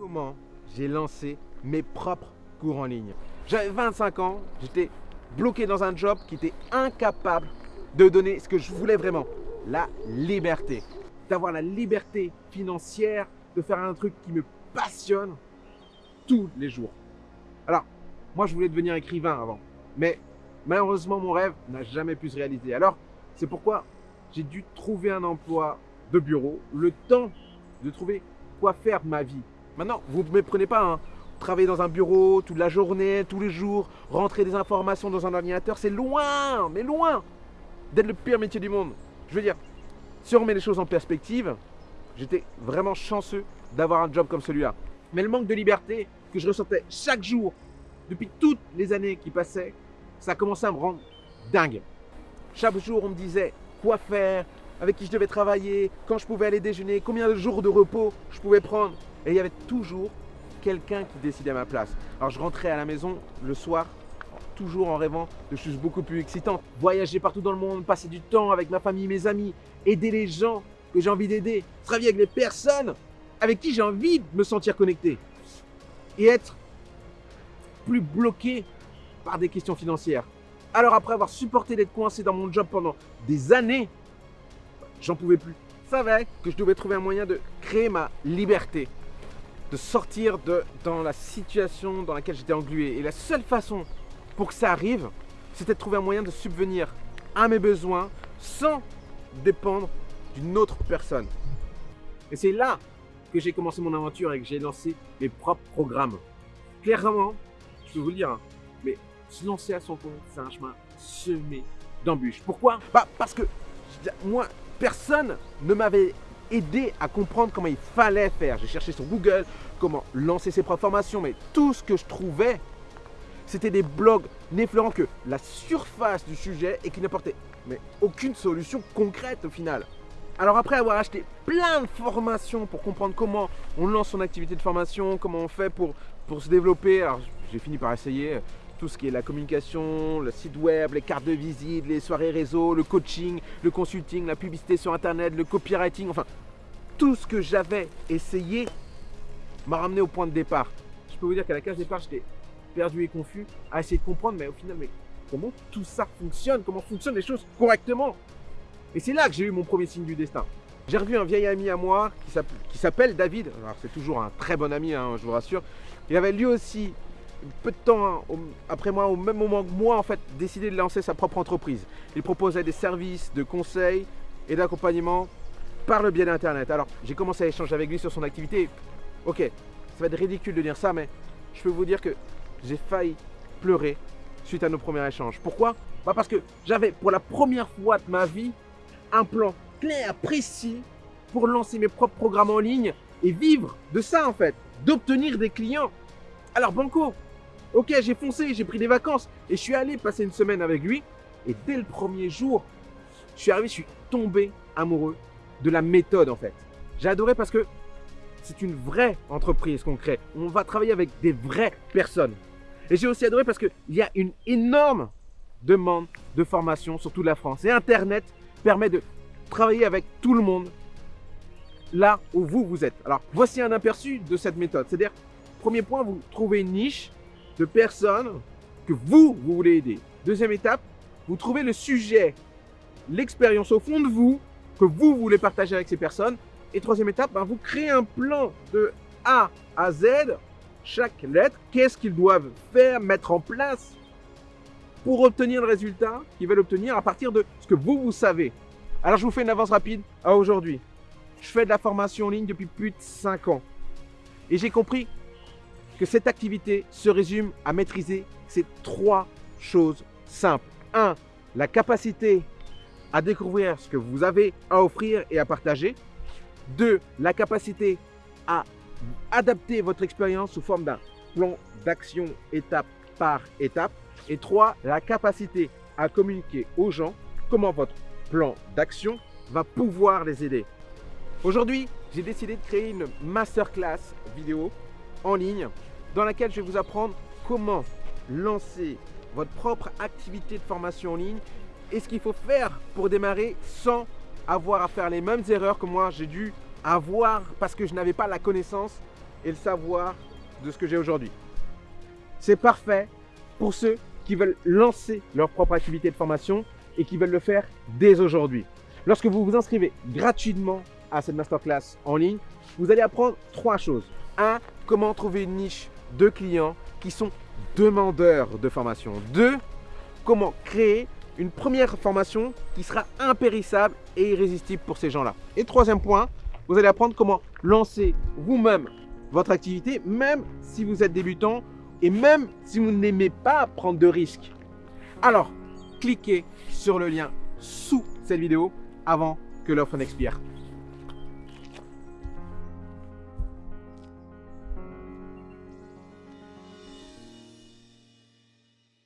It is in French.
comment j'ai lancé mes propres cours en ligne. J'avais 25 ans, j'étais bloqué dans un job qui était incapable de donner ce que je voulais vraiment, la liberté. D'avoir la liberté financière, de faire un truc qui me passionne tous les jours. Alors, moi je voulais devenir écrivain avant, mais malheureusement mon rêve n'a jamais pu se réaliser. Alors, c'est pourquoi j'ai dû trouver un emploi de bureau, le temps de trouver quoi faire de ma vie. Maintenant, vous ne me prenez pas, hein. travailler dans un bureau toute la journée, tous les jours, rentrer des informations dans un ordinateur, c'est loin, mais loin d'être le pire métier du monde. Je veux dire, si on remet les choses en perspective, j'étais vraiment chanceux d'avoir un job comme celui-là. Mais le manque de liberté que je ressentais chaque jour, depuis toutes les années qui passaient, ça a commencé à me rendre dingue. Chaque jour, on me disait quoi faire, avec qui je devais travailler, quand je pouvais aller déjeuner, combien de jours de repos je pouvais prendre. Et il y avait toujours quelqu'un qui décidait à ma place. Alors je rentrais à la maison le soir, toujours en rêvant de choses beaucoup plus excitantes. Voyager partout dans le monde, passer du temps avec ma famille, mes amis, aider les gens que j'ai envie d'aider, travailler avec les personnes avec qui j'ai envie de me sentir connecté. Et être plus bloqué par des questions financières. Alors après avoir supporté d'être coincé dans mon job pendant des années, j'en pouvais plus. Je savais que je devais trouver un moyen de créer ma liberté, de sortir de, dans la situation dans laquelle j'étais englué. Et la seule façon pour que ça arrive, c'était de trouver un moyen de subvenir à mes besoins sans dépendre d'une autre personne. Et c'est là que j'ai commencé mon aventure et que j'ai lancé mes propres programmes. Clairement, je peux vous le dire, hein, mais se lancer à son compte, c'est un chemin semé d'embûches. Pourquoi? Bah Parce que moi, personne ne m'avait aidé à comprendre comment il fallait faire. J'ai cherché sur Google comment lancer ses propres formations, mais tout ce que je trouvais, c'était des blogs n'effleurant que la surface du sujet et qui n'apportaient aucune solution concrète au final. Alors après avoir acheté plein de formations pour comprendre comment on lance son activité de formation, comment on fait pour, pour se développer, alors j'ai fini par essayer tout ce qui est la communication, le site web, les cartes de visite, les soirées réseau, le coaching, le consulting, la publicité sur internet, le copywriting, enfin tout ce que j'avais essayé m'a ramené au point de départ. Je peux vous dire qu'à la case départ, j'étais perdu et confus à essayer de comprendre, mais au final, mais comment tout ça fonctionne? Comment fonctionnent les choses correctement? Et c'est là que j'ai eu mon premier signe du destin. J'ai revu un vieil ami à moi qui s'appelle David. C'est toujours un très bon ami, hein, je vous rassure. Il avait lui aussi peu de temps hein, après moi, au même moment que moi, en fait, décidé de lancer sa propre entreprise. Il proposait des services de conseil et d'accompagnement par le biais d'Internet. Alors, j'ai commencé à échanger avec lui sur son activité. Ok, ça va être ridicule de dire ça, mais je peux vous dire que j'ai failli pleurer suite à nos premiers échanges. Pourquoi? Bah Parce que j'avais pour la première fois de ma vie un plan clair, précis pour lancer mes propres programmes en ligne et vivre de ça en fait, d'obtenir des clients. Alors Banco, Ok, j'ai foncé, j'ai pris des vacances et je suis allé passer une semaine avec lui. Et dès le premier jour, je suis arrivé, je suis tombé amoureux de la méthode en fait. J'ai adoré parce que c'est une vraie entreprise qu'on crée. On va travailler avec des vraies personnes. Et j'ai aussi adoré parce qu'il y a une énorme demande de formation sur toute la France. Et Internet permet de travailler avec tout le monde là où vous, vous êtes. Alors, voici un aperçu de cette méthode. C'est-à-dire, premier point, vous trouvez une niche de personnes que vous, vous voulez aider. Deuxième étape, vous trouvez le sujet, l'expérience au fond de vous que vous voulez partager avec ces personnes. Et troisième étape, ben, vous créez un plan de A à Z, chaque lettre, qu'est-ce qu'ils doivent faire, mettre en place pour obtenir le résultat qu'ils veulent obtenir à partir de ce que vous, vous savez. Alors, je vous fais une avance rapide à aujourd'hui. Je fais de la formation en ligne depuis plus de 5 ans. Et j'ai compris que cette activité se résume à maîtriser ces trois choses simples. 1. La capacité à découvrir ce que vous avez à offrir et à partager. 2. La capacité à adapter votre expérience sous forme d'un plan d'action étape par étape. Et 3. La capacité à communiquer aux gens comment votre plan d'action va pouvoir les aider. Aujourd'hui, j'ai décidé de créer une masterclass vidéo en ligne dans laquelle je vais vous apprendre comment lancer votre propre activité de formation en ligne et ce qu'il faut faire pour démarrer sans avoir à faire les mêmes erreurs que moi j'ai dû avoir parce que je n'avais pas la connaissance et le savoir de ce que j'ai aujourd'hui. C'est parfait pour ceux qui veulent lancer leur propre activité de formation et qui veulent le faire dès aujourd'hui. Lorsque vous vous inscrivez gratuitement à cette masterclass en ligne, vous allez apprendre trois choses. Un, comment trouver une niche de clients qui sont demandeurs de formation. Deux, comment créer une première formation qui sera impérissable et irrésistible pour ces gens-là. Et troisième point, vous allez apprendre comment lancer vous-même votre activité, même si vous êtes débutant et même si vous n'aimez pas prendre de risques. Alors, cliquez sur le lien sous cette vidéo avant que l'offre n'expire.